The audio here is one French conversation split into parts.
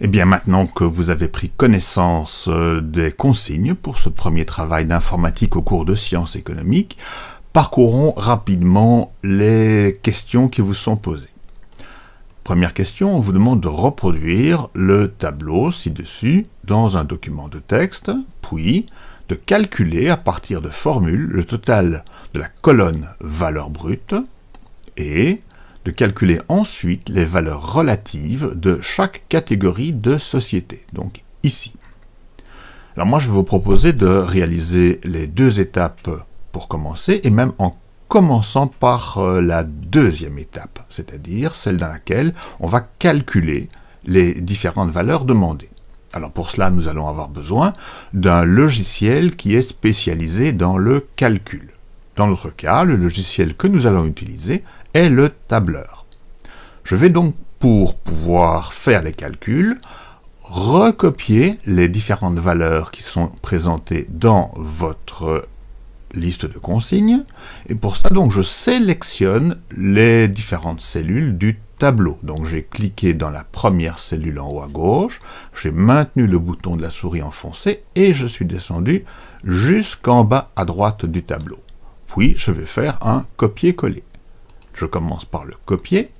Eh bien, maintenant que vous avez pris connaissance euh, des consignes pour ce premier travail d'informatique au cours de sciences économiques, parcourons rapidement les questions qui vous sont posées. Première question, on vous demande de reproduire le tableau ci-dessus dans un document de texte, puis de calculer à partir de formules le total de la colonne valeur brute et de calculer ensuite les valeurs relatives de chaque catégorie de société, donc ici. Alors moi, je vais vous proposer de réaliser les deux étapes pour commencer, et même en commençant par euh, la deuxième étape, c'est-à-dire celle dans laquelle on va calculer les différentes valeurs demandées. Alors pour cela, nous allons avoir besoin d'un logiciel qui est spécialisé dans le calcul. Dans notre cas, le logiciel que nous allons utiliser le tableur. Je vais donc, pour pouvoir faire les calculs, recopier les différentes valeurs qui sont présentées dans votre liste de consignes, et pour ça, donc, je sélectionne les différentes cellules du tableau. Donc j'ai cliqué dans la première cellule en haut à gauche, j'ai maintenu le bouton de la souris enfoncé, et je suis descendu jusqu'en bas à droite du tableau. Puis je vais faire un copier-coller. Je commence par le copier,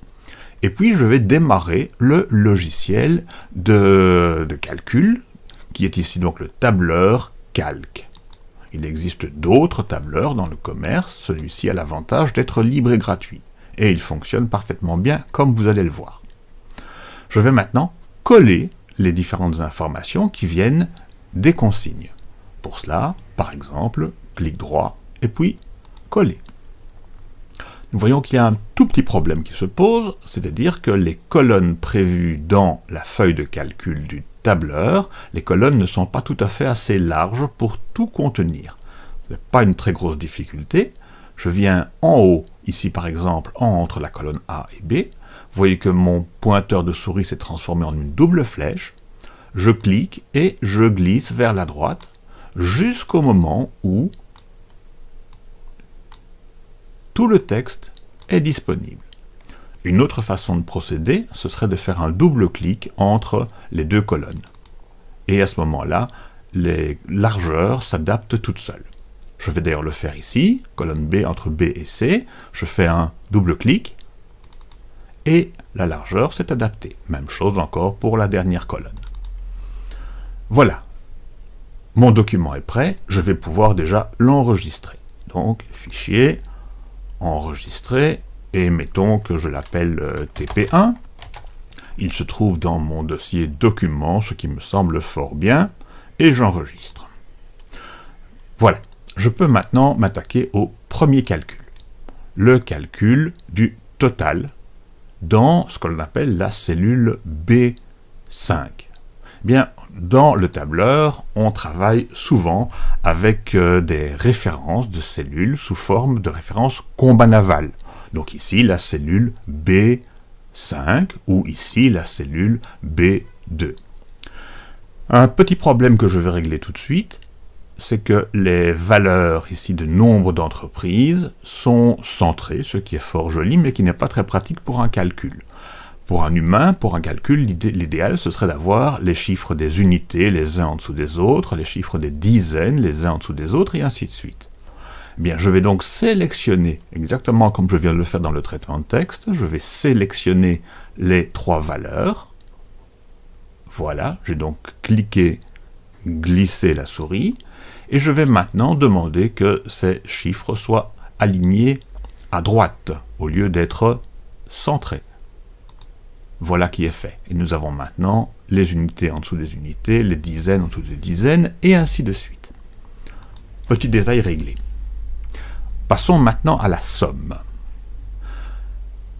et puis je vais démarrer le logiciel de, calcul, qui est ici donc le tableur calque. Il existe d'autres tableurs dans le commerce, celui-ci a l'avantage d'être libre et gratuit, et il fonctionne parfaitement bien comme vous allez le voir. Je vais maintenant coller les différentes informations qui viennent des consignes. Pour cela, par exemple, clic droit et puis coller nous voyons qu'il y a un tout petit problème qui se pose, c'est-à-dire que les colonnes prévues dans la feuille de calcul du tableur, les colonnes ne sont pas tout à fait assez larges pour tout contenir. Ce n'est pas une très grosse difficulté. Je viens en haut, ici par exemple, entre la colonne A et B. Vous voyez que mon pointeur de souris s'est transformé en une double flèche. Je clique et je glisse vers la droite jusqu'au moment où tout le texte est disponible. Une autre façon de procéder, ce serait de faire un double clic entre les deux colonnes. Et à ce moment-là, les largeurs s'adaptent toutes seules. Je vais d'ailleurs le faire ici, colonne B entre B et C, je fais un double clic, et la largeur s'est adaptée. Même chose encore pour la dernière colonne. Voilà, mon document est prêt, je vais pouvoir déjà l'enregistrer. Donc, fichier, enregistrer, et mettons que je l'appelle euh, TP1. Il se trouve dans mon dossier documents, ce qui me semble fort bien, et j'enregistre. Voilà, je peux maintenant m'attaquer au premier calcul, le calcul du total dans ce qu'on appelle la cellule B5. Dans le tableur, on travaille souvent avec euh, des références de cellules sous forme de références combat. Donc ici, la cellule B5 ou ici, la cellule B2. Un petit problème que je vais régler tout de suite, c'est que les valeurs ici de nombre d'entreprises sont centrées, ce qui est fort joli, mais qui n'est pas très pratique pour un calcul. Pour un humain, pour un calcul, l'idéal, ce serait d'avoir les chiffres des unités les uns en dessous des autres, les chiffres des dizaines les uns en dessous des autres, et ainsi de suite. Eh bien, je vais donc sélectionner, exactement comme je viens de le faire dans le traitement de texte, je vais sélectionner les trois valeurs. Voilà, j'ai donc cliqué, glissé la souris, et je vais maintenant demander que ces chiffres soient alignés à droite, au lieu d'être centrés. Voilà qui est fait. Et nous avons maintenant les unités en dessous des unités, les dizaines en dessous des dizaines, et ainsi de suite. Petit détail réglé. Passons maintenant à la somme.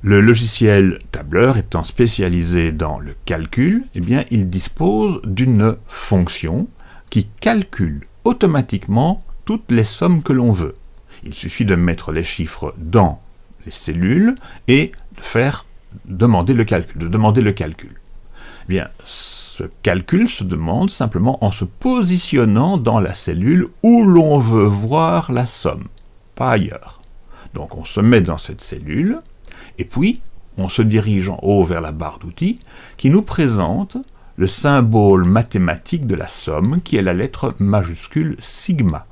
Le logiciel tableur étant spécialisé dans le calcul, eh bien, il dispose d'une fonction qui calcule automatiquement toutes les sommes que l'on veut. Il suffit de mettre les chiffres dans les cellules et de faire demander le calcul, de demander le calcul. Eh bien, ce calcul se demande simplement en se positionnant dans la cellule où l'on veut voir la somme, pas ailleurs. Donc on se met dans cette cellule, et puis on se dirige en haut vers la barre d'outils, qui nous présente le symbole mathématique de la somme qui est la lettre majuscule sigma.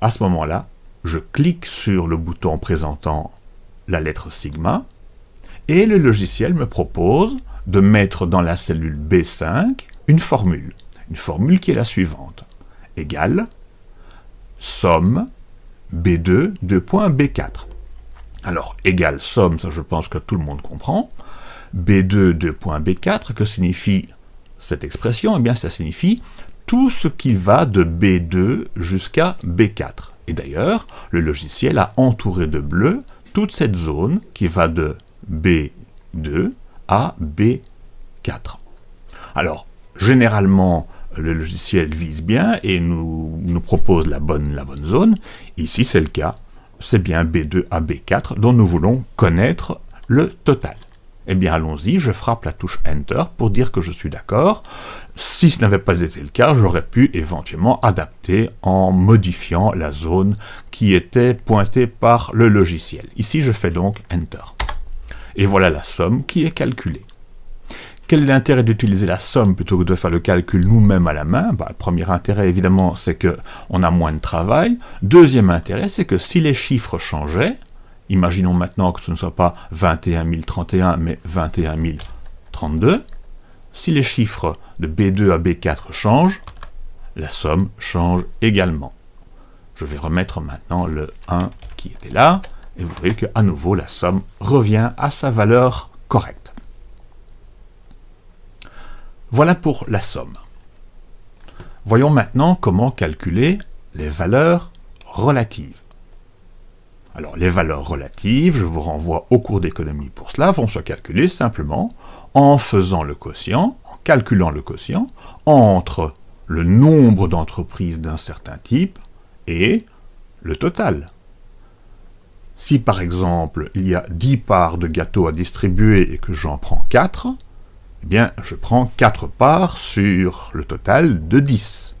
À ce moment-là, je clique sur le bouton présentant la lettre sigma et le logiciel me propose de mettre dans la cellule B5 une formule. Une formule qui est la suivante. Égale somme B2 de point B4. Alors, égale somme, ça je pense que tout le monde comprend. B2 de point B4, que signifie cette expression? Eh bien, ça signifie tout ce qui va de B2 jusqu'à B4. Et d'ailleurs, le logiciel a entouré de bleu toute cette zone qui va de B2 à B4. Alors, généralement, le logiciel vise bien et nous, propose la bonne, la bonne zone. Ici, c'est le cas. C'est bien B2 à B4 dont nous voulons connaître le total. Eh bien, allons-y, je frappe la touche Enter pour dire que je suis d'accord. Si ce n'avait pas été le cas, j'aurais pu éventuellement adapter en modifiant la zone qui était pointée par le logiciel. Ici, je fais donc Enter. Et voilà la somme qui est calculée. Quel est l'intérêt d'utiliser la somme plutôt que de faire le calcul nous-mêmes à la main? Bah, Premier intérêt, évidemment, c'est qu'on a moins de travail. Deuxième intérêt, c'est que si les chiffres changeaient, imaginons maintenant que ce ne soit pas 21 031, mais 21 032, si les chiffres de B2 à B4 changent, la somme change également. Je vais remettre maintenant le 1 qui était là, et vous voyez qu'à nouveau la somme revient à sa valeur correcte. Voilà pour la somme. Voyons maintenant comment calculer les valeurs relatives. Alors, les valeurs relatives, je vous renvoie au cours d'économie pour cela, vont se calculer simplement en faisant le quotient, en calculant le quotient, entre le nombre d'entreprises d'un certain type et le total. Si par exemple, il y a 10 parts de gâteau à distribuer et que j'en prends 4, eh bien, je prends 4 parts sur le total de 10.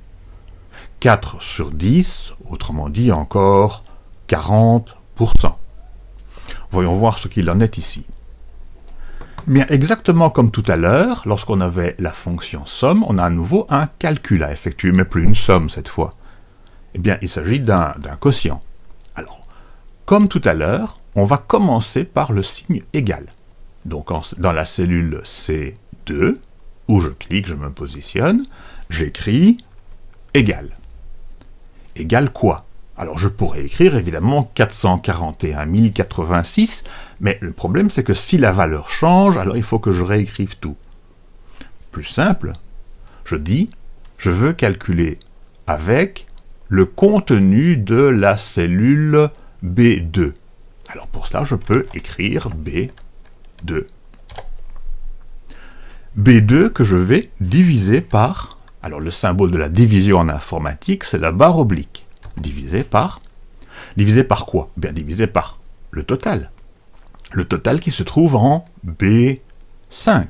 4 sur 10, autrement dit encore 40%. Voyons voir ce qu'il en est ici. Bien, exactement comme tout à l'heure, lorsqu'on avait la fonction somme, on a à nouveau un calcul à effectuer, mais plus une somme cette fois. Eh bien, il s'agit d'un quotient. Comme tout à l'heure, on va commencer par le signe égal. Donc, dans la cellule C 2, où je clique, je me positionne, j'écris égal. Égal quoi? Alors je pourrais écrire évidemment 441 086, mais le problème c'est que si la valeur change, alors il faut que je réécrive tout. Plus simple, je dis, je veux calculer avec le contenu de la cellule B2. Alors pour cela, je peux écrire B2. B2 que je vais diviser par, alors le symbole de la division en informatique, c'est la barre oblique. Divisé par, divisé par quoi? Bien divisé par le total. Le total qui se trouve en B5.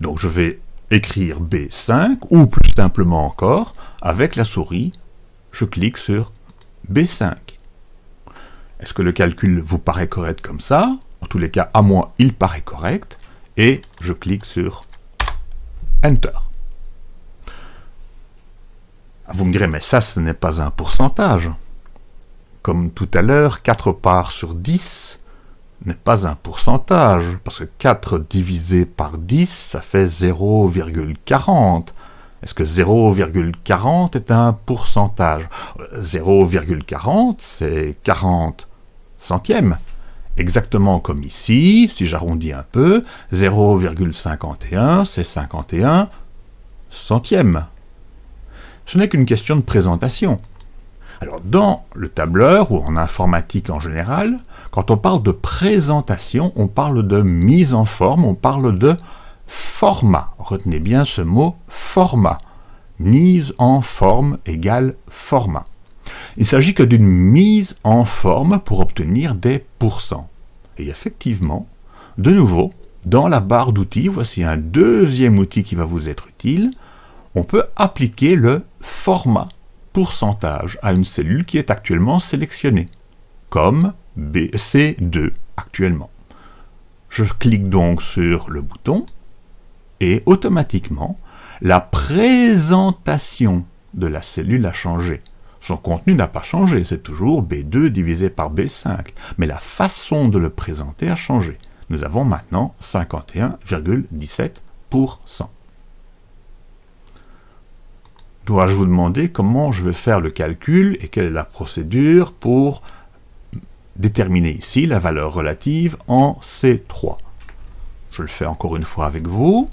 Donc je vais écrire B5, ou plus simplement encore, avec la souris, je clique sur B5. Est-ce que le calcul vous paraît correct comme ça? En tous les cas, à moi, il paraît correct. Et je clique sur Enter. Ah, vous me direz, mais ça, ce n'est pas un pourcentage. Comme tout à l'heure, 4 parts sur 10 n'est pas un pourcentage, parce que 4 divisé par 10, ça fait 0,40. Est-ce que 0,40 est un pourcentage? 0,40, c'est 40 centièmes. Exactement comme ici, si j'arrondis un peu, 0,51, c'est 51 centièmes. Ce n'est qu'une question de présentation. Alors, dans le tableur, ou en informatique en général, quand on parle de présentation, on parle de mise en forme, on parle de format. Retenez bien ce mot format. Mise en forme égale format. Il s'agit que d'une mise en forme pour obtenir des pourcents. Et effectivement, de nouveau, dans la barre d'outils, voici un deuxième outil qui va vous être utile. On peut appliquer le format pourcentage à une cellule qui est actuellement sélectionnée, comme BC2 actuellement. Je clique donc sur le bouton, et automatiquement, la présentation de la cellule a changé. Son contenu n'a pas changé, c'est toujours B2 divisé par B5, mais la façon de le présenter a changé. Nous avons maintenant 51,17%. Dois-je vous demander comment je vais faire le calcul et quelle est la procédure pour déterminer ici la valeur relative en C3 Je le fais encore une fois avec vous,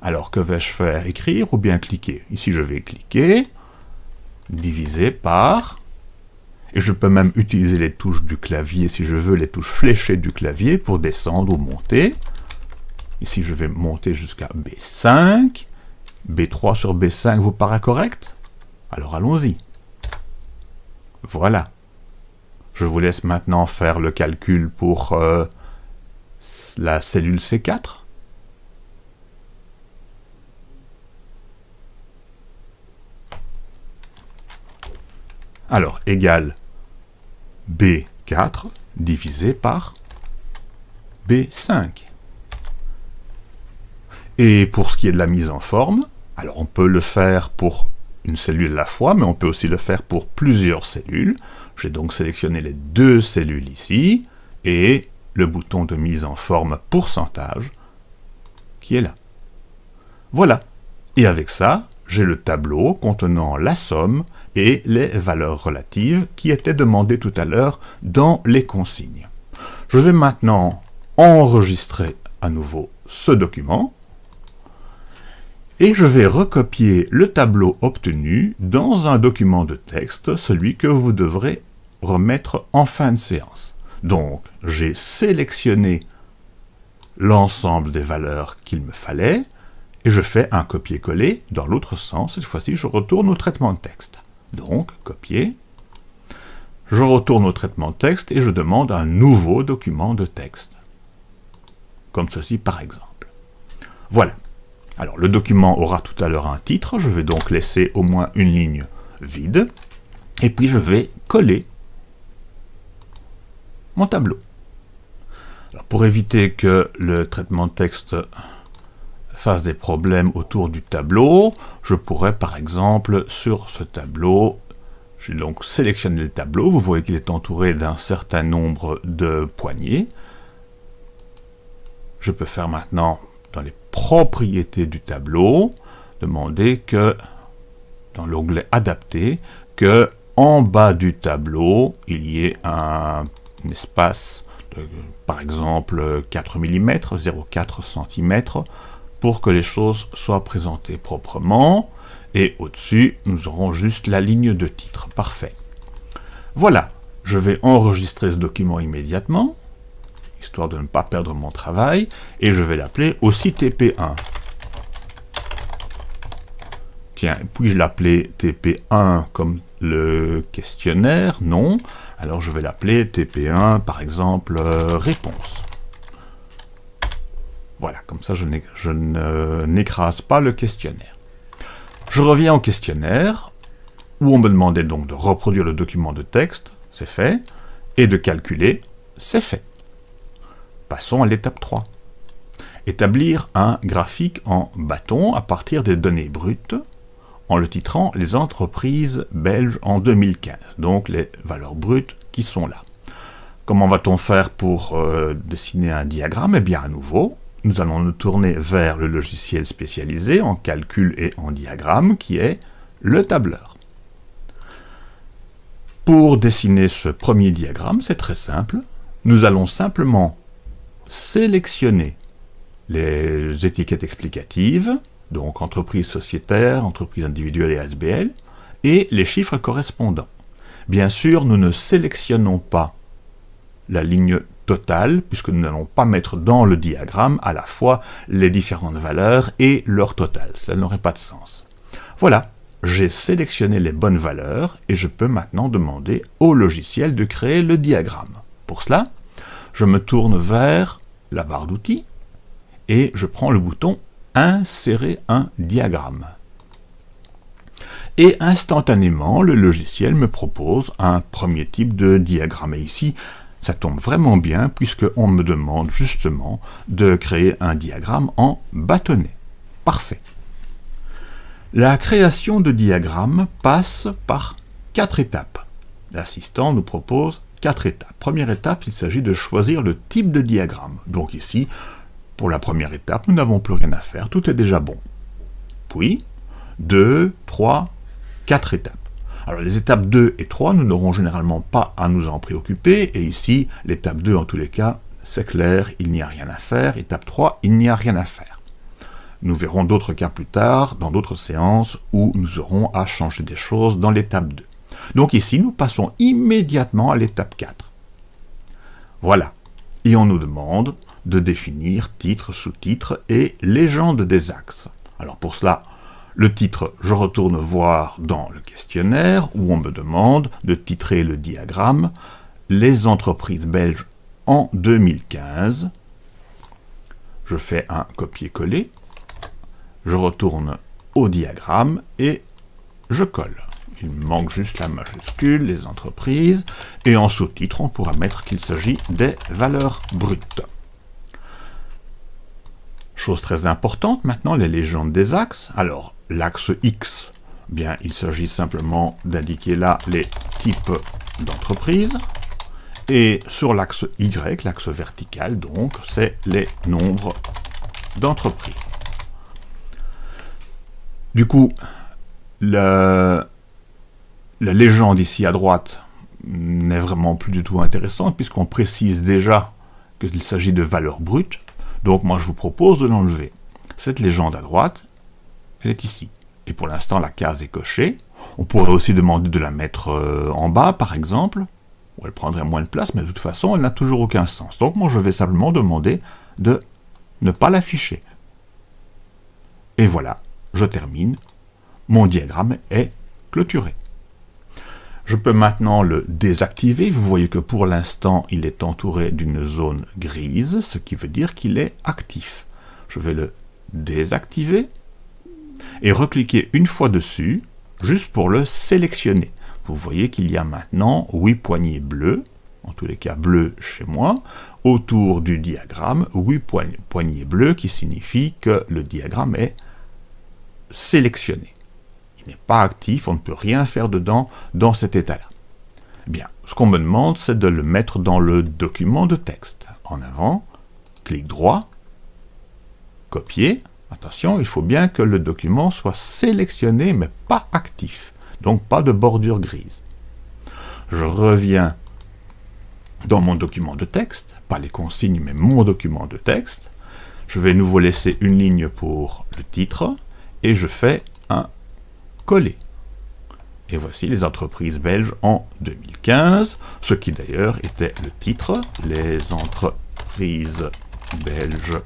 Alors que vais-je faire Écrire ou bien cliquer? Ici je vais cliquer, divisé par, et je peux même utiliser les touches du clavier si je veux, les touches fléchées du clavier pour descendre ou monter. Ici je vais monter jusqu'à B5, B3 sur B5 vous paraît correct? Alors allons-y. Voilà. Je vous laisse maintenant faire le calcul pour euh, la cellule C4. Alors, égal B4 divisé par B5. Et pour ce qui est de la mise en forme, alors on peut le faire pour une cellule à la fois, mais on peut aussi le faire pour plusieurs cellules. J'ai donc sélectionné les deux cellules ici, et le bouton de mise en forme pourcentage qui est là. Voilà. Et avec ça, j'ai le tableau contenant la somme et les valeurs relatives qui étaient demandées tout à l'heure dans les consignes. Je vais maintenant enregistrer à nouveau ce document et je vais recopier le tableau obtenu dans un document de texte, celui que vous devrez remettre en fin de séance. Donc, j'ai sélectionné l'ensemble des valeurs qu'il me fallait, et je fais un copier-coller dans l'autre sens. Cette fois-ci, je retourne au traitement de texte. Donc, copier. Je retourne au traitement de texte et je demande un nouveau document de texte. Comme ceci, par exemple. Voilà. Alors, le document aura tout à l'heure un titre, je vais donc laisser au moins une ligne vide, et puis je vais coller mon tableau. Pour éviter que le traitement de texte fasse des problèmes autour du tableau, je pourrais par exemple sur ce tableau, j'ai donc sélectionné le tableau, vous voyez qu'il est entouré d'un certain nombre de poignées. Je peux faire maintenant dans les propriétés du tableau, demander que, dans l'onglet adapté, que en bas du tableau, il y ait un, espace par exemple, 4 mm, 0,4 cm, pour que les choses soient présentées proprement. Et au-dessus, nous aurons juste la ligne de titre. Parfait. Voilà, je vais enregistrer ce document immédiatement histoire de ne pas perdre mon travail, et je vais l'appeler aussi TP1. Tiens, puis-je l'appeler TP1 comme le questionnaire? Non. Alors je vais l'appeler TP1, par exemple, euh, réponse. Voilà, comme ça je n'écrase pas le questionnaire. Je reviens au questionnaire, où on me demandait donc de reproduire le document de texte, c'est fait, et de calculer, c'est fait. Passons à l'étape 3. Établir un graphique en bâton à partir des données brutes en le titrant « Les entreprises belges en 2015 », donc les valeurs brutes qui sont là. Comment va-t-on faire pour euh, dessiner un diagramme? Eh bien, à nouveau, nous allons nous tourner vers le logiciel spécialisé en calcul et en diagramme, qui est le tableur. Pour dessiner ce premier diagramme, c'est très simple. Nous allons simplement sélectionner les étiquettes explicatives, donc entreprise sociétaire, entreprise individuelle et ASBL, et les chiffres correspondants. Bien sûr, nous ne sélectionnons pas la ligne totale, puisque nous n'allons pas mettre dans le diagramme à la fois les différentes valeurs et leur total. Ça n'aurait pas de sens. Voilà, j'ai sélectionné les bonnes valeurs et je peux maintenant demander au logiciel de créer le diagramme. Pour cela, je me tourne vers la barre d'outils et je prends le bouton « Insérer un diagramme ». Et instantanément, le logiciel me propose un premier type de diagramme. Et ici, ça tombe vraiment bien puisqu'on me demande justement de créer un diagramme en bâtonnet. Parfait. La création de diagrammes passe par quatre étapes. L'assistant nous propose quatre étapes. Première étape, il s'agit de choisir le type de diagramme. Donc ici, pour la première étape, nous n'avons plus rien à faire, tout est déjà bon. Puis, 2, 3, 4 étapes. Alors les étapes 2 et 3, nous n'aurons généralement pas à nous en préoccuper, et ici, l'étape 2 en tous les cas, c'est clair, il n'y a rien à faire. Étape 3, il n'y a rien à faire. Nous verrons d'autres cas plus tard, dans d'autres séances, où nous aurons à changer des choses dans l'étape 2. Donc ici, nous passons immédiatement à l'étape 4. Voilà. Et on nous demande de définir titre, sous-titre et légende des axes. Alors pour cela, le titre, je retourne voir dans le questionnaire où on me demande de titrer le diagramme « Les entreprises belges en 2015 ». Je fais un copier-coller je retourne au diagramme et je colle. Il manque juste la majuscule, les entreprises, et en sous-titre, on pourra mettre qu'il s'agit des valeurs brutes. Chose très importante, maintenant, les légendes des axes. Alors, l'axe X, bien, il s'agit simplement d'indiquer là les types d'entreprises. Et sur l'axe Y, l'axe vertical, donc, c'est les nombres d'entreprises. Du coup, la, légende ici à droite n'est vraiment plus du tout intéressante, puisqu'on précise déjà qu'il s'agit de valeurs brutes. Donc moi, je vous propose de l'enlever. Cette légende à droite, elle est ici. Et pour l'instant, la case est cochée. On pourrait aussi demander de la mettre euh, en bas, par exemple, où elle prendrait moins de place, mais de toute façon, elle n'a toujours aucun sens. Donc moi, je vais simplement demander de ne pas l'afficher. Et voilà, je termine, mon diagramme est clôturé. Je peux maintenant le désactiver. Vous voyez que pour l'instant, il est entouré d'une zone grise, ce qui veut dire qu'il est actif. Je vais le désactiver et recliquer une fois dessus, juste pour le sélectionner. Vous voyez qu'il y a maintenant 8 poignées bleues, en tous les cas bleues chez moi, autour du diagramme, 8 poignées bleues qui signifie que le diagramme est sélectionné. Il n'est pas actif, on ne peut rien faire dedans dans cet état-là. Eh bien, ce qu'on me demande, c'est de le mettre dans le document de texte. En avant, clic droit, copier. Attention, il faut bien que le document soit sélectionné, mais pas actif. Donc pas de bordure grise. Je reviens dans mon document de texte, pas les consignes, mais mon document de texte. Je vais nouveau laisser une ligne pour le titre, et je fais un coller. Et voici les entreprises belges en 2015, ce qui d'ailleurs était le titre, les entreprises belges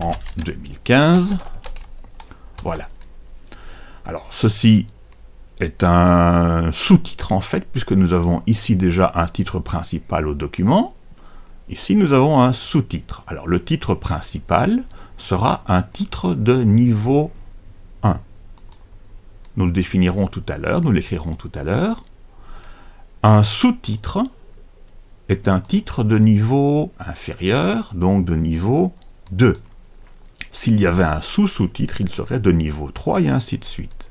en 2015. Voilà. Alors, ceci est un sous-titre en fait, puisque nous avons ici déjà un titre principal au document. Ici, nous avons un sous-titre. Alors, le titre principal sera un titre de niveau nous le définirons tout à l'heure, nous l'écrirons tout à l'heure. Un sous-titre est un titre de niveau inférieur, donc de niveau 2. S'il y avait un sous-sous-titre, il serait de niveau 3 et ainsi de suite.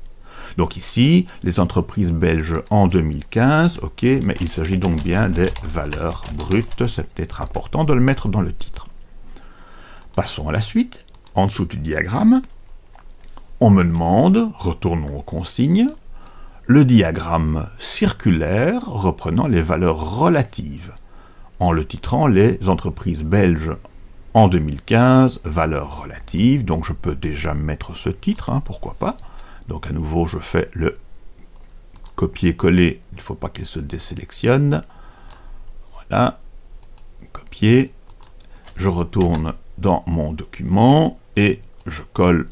Donc ici, les entreprises belges en 2015, ok, mais il s'agit donc bien des valeurs brutes, c'est peut-être important de le mettre dans le titre. Passons à la suite, en dessous du diagramme, on me demande, retournons aux consignes, le diagramme circulaire reprenant les valeurs relatives, en le titrant les entreprises belges en 2015, valeurs relatives, donc je peux déjà mettre ce titre, hein, pourquoi pas. Donc à nouveau, je fais le copier-coller, il ne faut pas qu'elle se désélectionne. Voilà, copier, je retourne dans mon document et je colle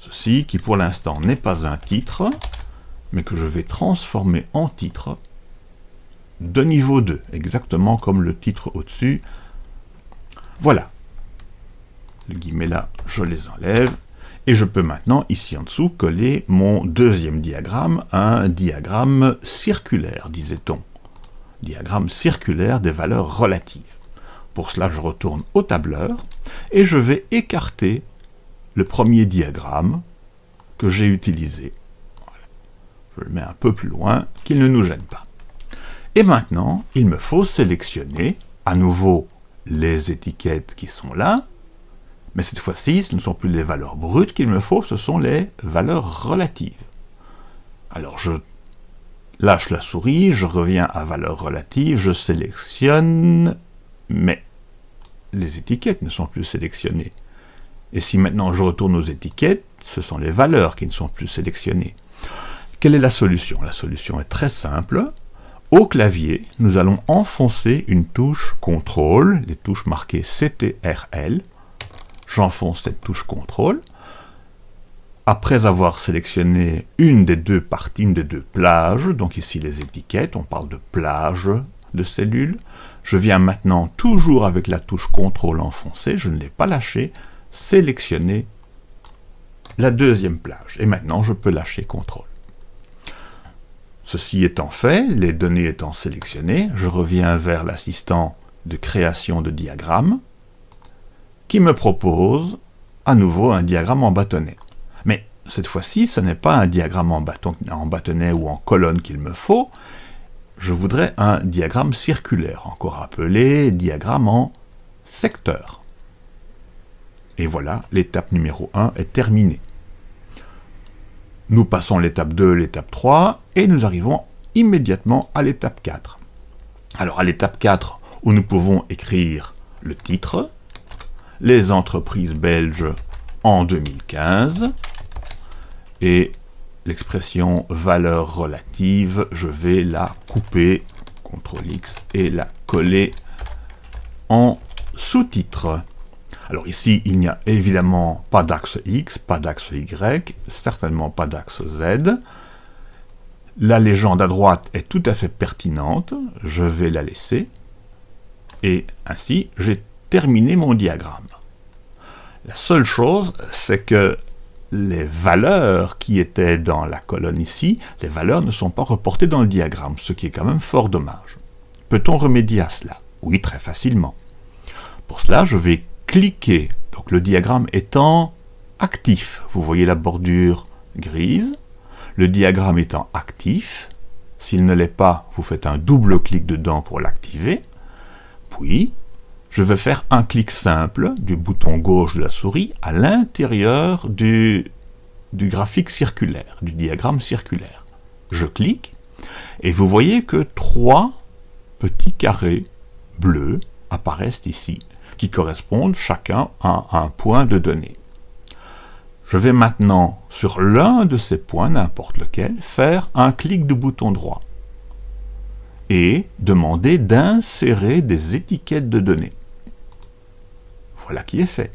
Ceci, qui pour l'instant n'est pas un titre, mais que je vais transformer en titre de niveau 2, exactement comme le titre au-dessus. Voilà. Les guillemets là, je les enlève. Et je peux maintenant, ici en dessous, coller mon deuxième diagramme, un diagramme circulaire, disait-on. diagramme circulaire des valeurs relatives. Pour cela, je retourne au tableur et je vais écarter le premier diagramme que j'ai utilisé. Je le mets un peu plus loin, qu'il ne nous gêne pas. Et maintenant, il me faut sélectionner à nouveau les étiquettes qui sont là, mais cette fois-ci, ce ne sont plus les valeurs brutes qu'il me faut, ce sont les valeurs relatives. Alors je lâche la souris, je reviens à valeurs relatives, je sélectionne, mais les étiquettes ne sont plus sélectionnées. Et si maintenant je retourne aux étiquettes, ce sont les valeurs qui ne sont plus sélectionnées. Quelle est la solution? La solution est très simple. Au clavier, nous allons enfoncer une touche CTRL, les touches marquées CTRL. J'enfonce cette touche CTRL. Après avoir sélectionné une des deux parties, une des deux plages, donc ici les étiquettes, on parle de plage de cellules, je viens maintenant, toujours avec la touche CTRL enfoncée, je ne l'ai pas lâché, sélectionner la deuxième plage. Et maintenant, je peux lâcher CTRL. Ceci étant fait, les données étant sélectionnées, je reviens vers l'assistant de création de diagramme, qui me propose à nouveau un diagramme en bâtonnet. Mais cette fois-ci, ce n'est pas un diagramme en, en bâtonnet ou en colonne qu'il me faut, je voudrais un diagramme circulaire, encore appelé diagramme en secteur. Et voilà, l'étape numéro 1 est terminée. Nous passons l'étape 2, l'étape 3, et nous arrivons immédiatement à l'étape 4. Alors à l'étape 4, où nous pouvons écrire le titre, les entreprises belges en 2015, et l'expression valeur relative, je vais la couper, CTRL X, et la coller en sous-titre. Alors ici, il n'y a évidemment pas d'axe X, pas d'axe Y, certainement pas d'axe Z. La légende à droite est tout à fait pertinente, je vais la laisser. Et ainsi, j'ai terminé mon diagramme. La seule chose, c'est que les valeurs qui étaient dans la colonne ici, les valeurs ne sont pas reportées dans le diagramme, ce qui est quand même fort dommage. Peut-on remédier à cela? Oui, très facilement. Pour cela, je vais cliquez, donc le diagramme étant actif, vous voyez la bordure grise, le diagramme étant actif, s'il ne l'est pas, vous faites un double clic dedans pour l'activer, puis je vais faire un clic simple du bouton gauche de la souris à l'intérieur du, du graphique circulaire, du diagramme circulaire. Je clique, et vous voyez que trois petits carrés bleus apparaissent ici qui correspondent chacun à un point de données. Je vais maintenant, sur l'un de ces points, n'importe lequel, faire un clic du bouton droit et demander d'insérer des étiquettes de données. Voilà qui est fait.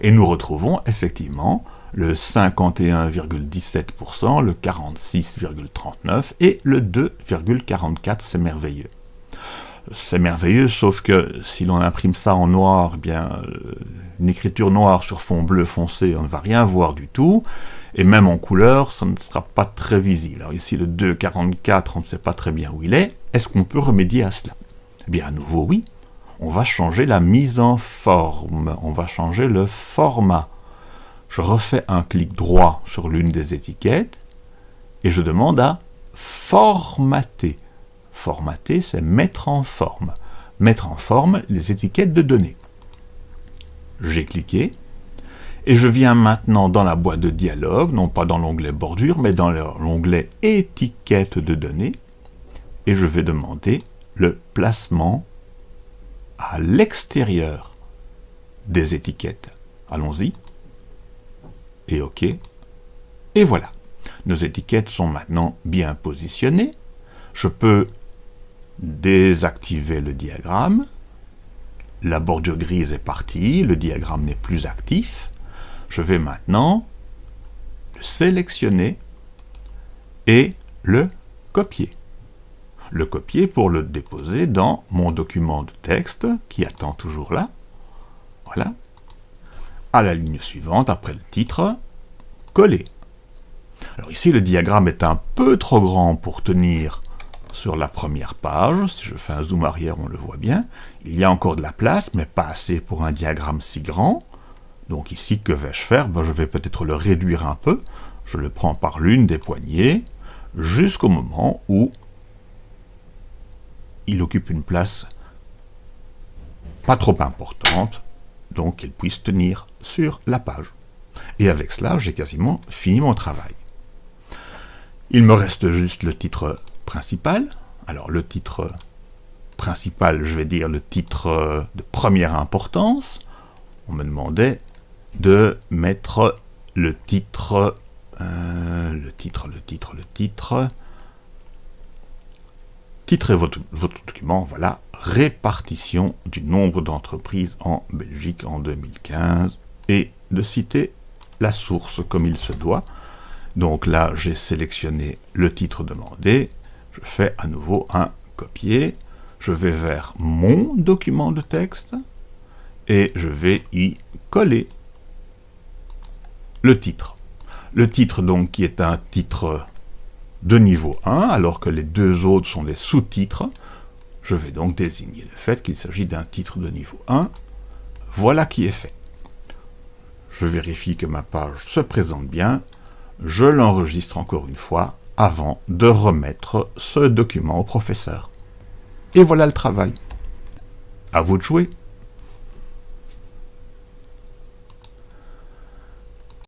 Et nous retrouvons effectivement le 51,17%, le 46,39% et le 2,44%, c'est merveilleux c'est merveilleux, sauf que si l'on imprime ça en noir, eh bien, euh, une écriture noire sur fond bleu foncé, on ne va rien voir du tout, et même en couleur, ça ne sera pas très visible. Alors ici, le 2.44, on ne sait pas très bien où il est. Est-ce qu'on peut remédier à cela? Eh bien, à nouveau, oui. On va changer la mise en forme, on va changer le format. Je refais un clic droit sur l'une des étiquettes, et je demande à formater. Formater, c'est mettre en forme. Mettre en forme les étiquettes de données. J'ai cliqué, et je viens maintenant dans la boîte de dialogue, non pas dans l'onglet bordure, mais dans l'onglet étiquettes de données, et je vais demander le placement à l'extérieur des étiquettes. Allons-y. Et OK. Et voilà. Nos étiquettes sont maintenant bien positionnées. Je peux désactiver le diagramme. La bordure grise est partie, le diagramme n'est plus actif. Je vais maintenant le sélectionner et le copier. Le copier pour le déposer dans mon document de texte qui attend toujours là. Voilà. À la ligne suivante, après le titre, coller. Alors ici, le diagramme est un peu trop grand pour tenir sur la première page, si je fais un zoom arrière, on le voit bien, il y a encore de la place, mais pas assez pour un diagramme si grand. Donc ici, que vais-je faire? Ben, Je vais peut-être le réduire un peu. Je le prends par l'une des poignées, jusqu'au moment où il occupe une place pas trop importante, donc qu'il puisse tenir sur la page. Et avec cela, j'ai quasiment fini mon travail. Il me reste juste le titre principal. Alors le titre principal, je vais dire le titre de première importance. On me demandait de mettre le titre, euh, le titre, le titre, le titre, titrez votre document, voilà, répartition du nombre d'entreprises en Belgique en 2015, et de citer la source comme il se doit. Donc là, j'ai sélectionné le titre demandé, je fais à nouveau un copier, je vais vers mon document de texte, et je vais y coller le titre. Le titre donc qui est un titre de niveau 1, alors que les deux autres sont des sous-titres, je vais donc désigner le fait qu'il s'agit d'un titre de niveau 1. Voilà qui est fait. Je vérifie que ma page se présente bien, je l'enregistre encore une fois avant de remettre ce document au professeur. Et voilà le travail. À vous de jouer